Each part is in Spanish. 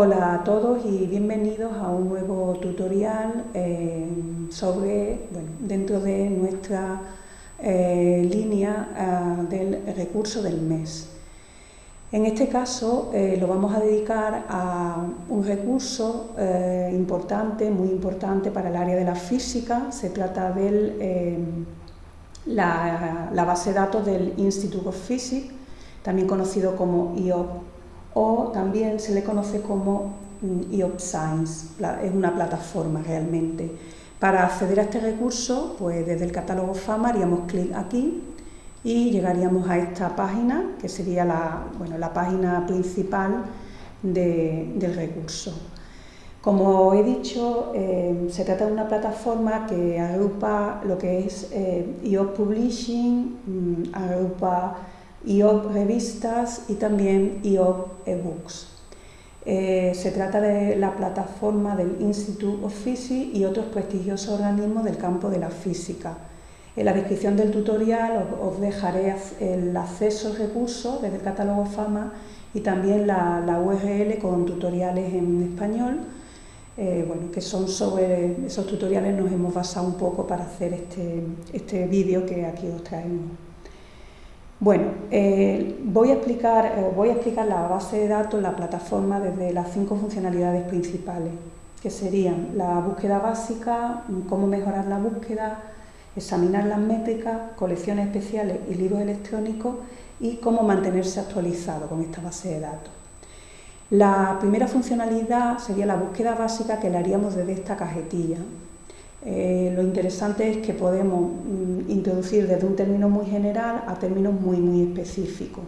Hola a todos y bienvenidos a un nuevo tutorial eh, sobre, dentro de nuestra eh, línea ah, del recurso del mes. En este caso eh, lo vamos a dedicar a un recurso importante, muy importante para el área de la física. Se trata de la, la, base de datos del Institute of Physics, también conocido como IOP o también se le conoce como IOP mm, Science, es una plataforma realmente. Para acceder a este recurso, pues desde el catálogo FAMA haríamos clic aquí y llegaríamos a esta página, que sería la, bueno, la página principal del recurso. Como he dicho, eh, se trata de una plataforma que agrupa lo que es eh, IOP Publishing, mm, agrupa IOP Revistas y también IOP eBooks. Eh, se trata de la plataforma del Institute of Physics y otros prestigiosos organismos del campo de la física. En la descripción del tutorial os, dejaré el acceso al recurso desde el catálogo FAMA y también la, URL con tutoriales en español, eh, bueno, que son sobre esos tutoriales nos hemos basado un poco para hacer este, este vídeo que aquí os traemos. Bueno, eh, voy, a explicar, eh, voy a explicar la base de datos, la plataforma, desde las cinco funcionalidades principales, que serían la búsqueda básica, cómo mejorar la búsqueda, examinar las métricas, colecciones especiales y libros electrónicos y cómo mantenerse actualizado con esta base de datos. La primera funcionalidad sería la búsqueda básica que le haríamos desde esta cajetilla. Eh, lo interesante es que podemos mm, introducir desde un término muy general a términos muy, muy específicos.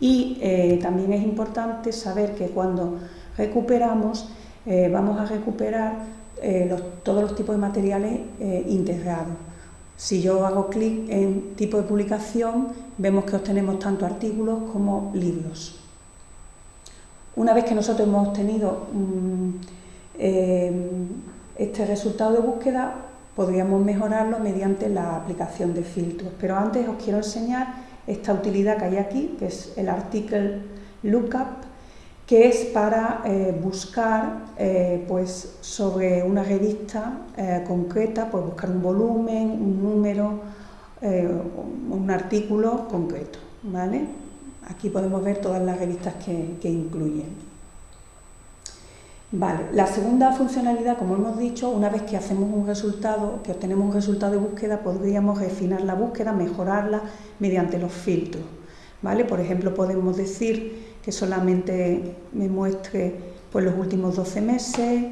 Y eh, también es importante saber que cuando recuperamos, eh, vamos a recuperar todos los tipos de materiales integrados. Si yo hago clic en tipo de publicación, vemos que obtenemos tanto artículos como libros. Una vez que nosotros hemos obtenido mm, este resultado de búsqueda podríamos mejorarlo mediante la aplicación de filtros, pero antes os quiero enseñar esta utilidad que hay aquí, que es el article lookup, que es para eh, buscar eh, pues, sobre una revista eh, concreta, pues buscar un volumen, un número, un artículo concreto. ¿vale? Aquí podemos ver todas las revistas que, que incluyen. Vale, la segunda funcionalidad, como hemos dicho, una vez que hacemos un resultado, que obtenemos un resultado de búsqueda, podríamos refinar la búsqueda, mejorarla mediante los filtros. ¿vale? Por ejemplo, podemos decir que solamente me muestre pues, los últimos 12 meses,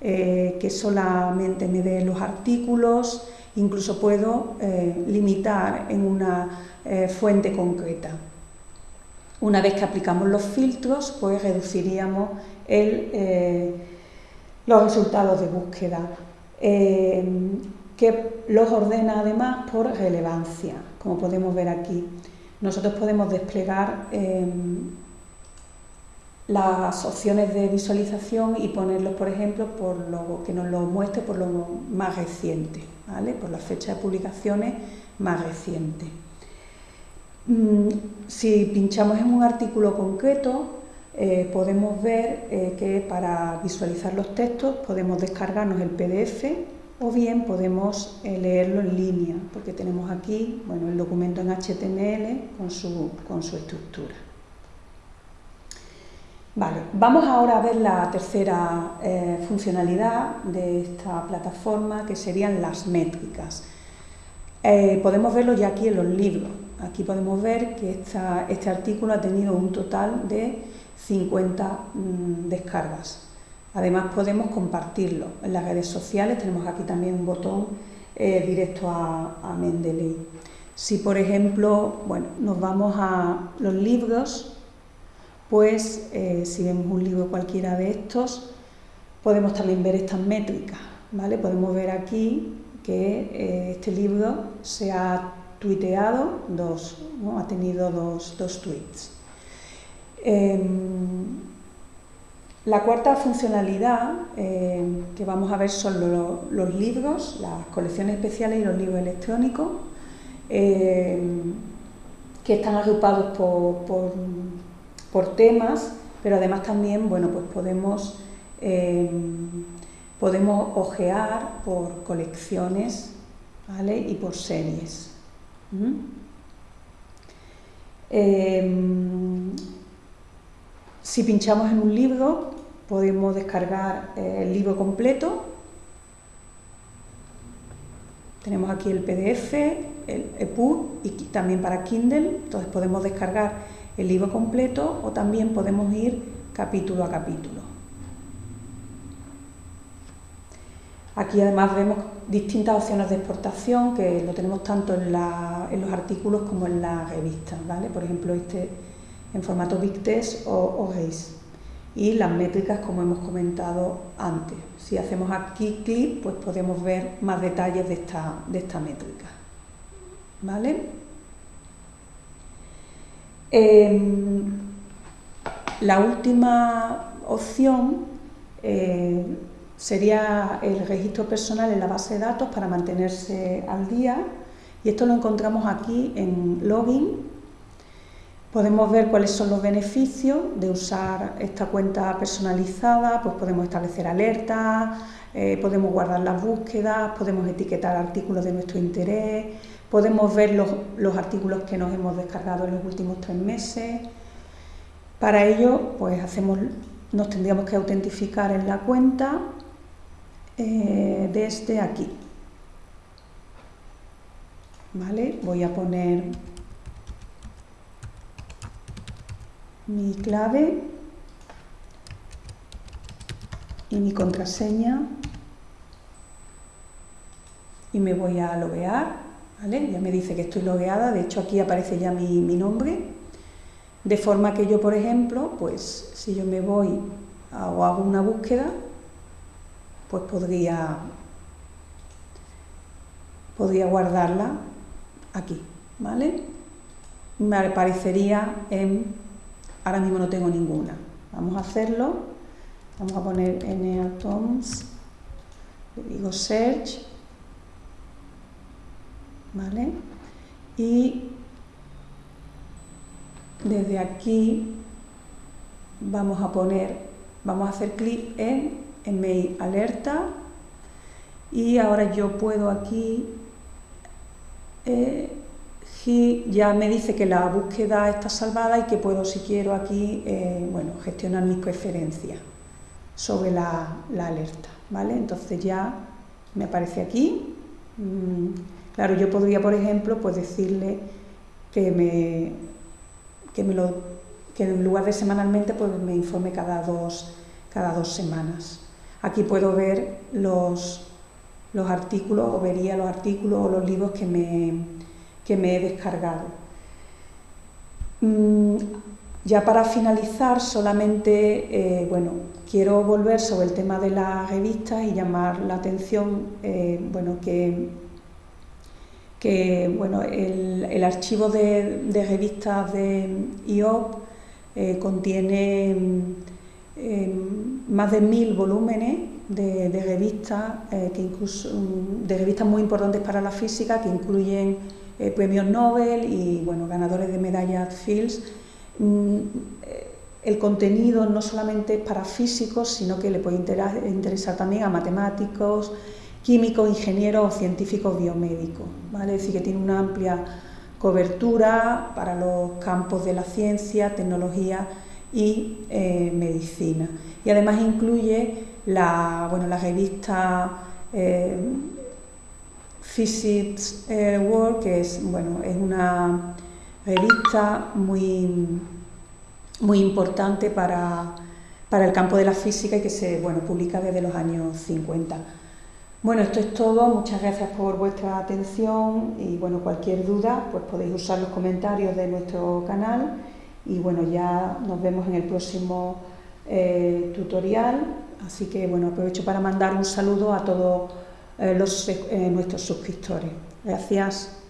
eh, que solamente me dé los artículos, incluso puedo eh, limitar en una eh, fuente concreta. Una vez que aplicamos los filtros, pues reduciríamos eh, los resultados de búsqueda, eh, que los ordena además por relevancia, como podemos ver aquí. Nosotros podemos desplegar eh, las opciones de visualización y ponerlos, por ejemplo, por lo que nos lo muestre por lo más reciente, ¿vale? por la fecha de publicaciones más reciente. Mm, si pinchamos en un artículo concreto, eh, podemos ver eh, que para visualizar los textos podemos descargarnos el PDF o bien podemos eh, leerlo en línea, porque tenemos aquí bueno, el documento en HTML con su, con su estructura. Vale, vamos ahora a ver la tercera funcionalidad de esta plataforma, que serían las métricas. podemos verlo ya aquí en los libros. Aquí podemos ver que este artículo ha tenido un total de 50 mm, descargas. Además podemos compartirlo en las redes sociales, tenemos aquí también un botón eh, directo a, Mendeley. Si por ejemplo bueno, nos vamos a los libros, pues eh, si vemos un libro cualquiera de estos, podemos también ver estas métricas. ¿vale? Podemos ver aquí que eh, este libro se ha tuiteado, dos, ha tenido dos, dos tweets. Em, la cuarta funcionalidad em, que vamos a ver son los libros, las colecciones especiales y los libros electrónicos, em, que están agrupados por, temas, pero además también, bueno, pues podemos, podemos ojear por colecciones. Y por series. Em, si pinchamos en un libro, podemos descargar el libro completo. Tenemos aquí el PDF, el EPUB y también para Kindle, entonces podemos descargar el libro completo o también podemos ir capítulo a capítulo. Aquí además vemos distintas opciones de exportación que lo tenemos tanto en, los artículos como en las revistas, ¿vale? Por ejemplo, este en formato Big Test o, o Y las métricas, como hemos comentado antes. Si hacemos aquí clic, pues podemos ver más detalles de esta, de esta métrica. ¿Vale? Em, la última opción eh, sería el registro personal en la base de datos para mantenerse al día y esto lo encontramos aquí en login. Podemos ver cuáles son los beneficios de usar esta cuenta personalizada, pues podemos establecer alertas, eh, podemos guardar las búsquedas, podemos etiquetar artículos de nuestro interés, podemos ver los, los artículos que nos hemos descargado en los últimos tres meses. Para ello, pues hacemos, nos tendríamos que autentificar en la cuenta eh, desde aquí. ¿Vale? Voy a poner mi clave y mi contraseña y me voy a loguear, ¿vale? Ya me dice que estoy logueada, de hecho aquí aparece ya mi, mi nombre, de forma que yo, por ejemplo, pues si yo me voy o hago una búsqueda, pues podría, podría guardarla aquí, ¿vale? Me aparecería en, ahora mismo no tengo ninguna, vamos a hacerlo, vamos a poner n atoms, digo search, ¿vale? Y desde aquí vamos a poner, vamos a hacer clic en email alerta. Y ahora yo puedo aquí eh, ya me dice que la búsqueda está salvada y que puedo si quiero aquí eh, bueno, gestionar mis preferencias sobre la, alerta ¿vale? entonces ya me aparece aquí mm, claro yo podría por ejemplo pues decirle que me que me lo que en lugar de semanalmente pues me informe cada dos cada dos semanas Aquí puedo ver los, los artículos o vería los artículos o los libros que me, me he descargado. Mm, ya para finalizar, solamente eh, bueno, quiero volver sobre el tema de las revistas y llamar la atención eh, bueno, que, que bueno, el, archivo de, revistas de IOP eh, contiene más de mil volúmenes de, revistas, que incluso, mm, de revistas muy importantes para la física, que incluyen eh, premios Nobel y bueno, ganadores de medallas Fields. Mm, eh, el contenido no solamente es para físicos, sino que le puede interesar también a matemáticos, químicos, ingenieros o científicos biomédicos. ¿vale? Es decir, que tiene una amplia cobertura para los campos de la ciencia, tecnología y eh, medicina. Y además incluye la, bueno, la revista Physics eh, World, que es, bueno, es una revista muy, muy importante para, para, el campo de la física y que se bueno, publica desde los años 50. Bueno, esto es todo, muchas gracias por vuestra atención y bueno, cualquier duda pues podéis usar los comentarios de nuestro canal. Y bueno, ya nos vemos en el próximo eh, tutorial, así que bueno, aprovecho para mandar un saludo a todos los, eh, nuestros suscriptores. Gracias.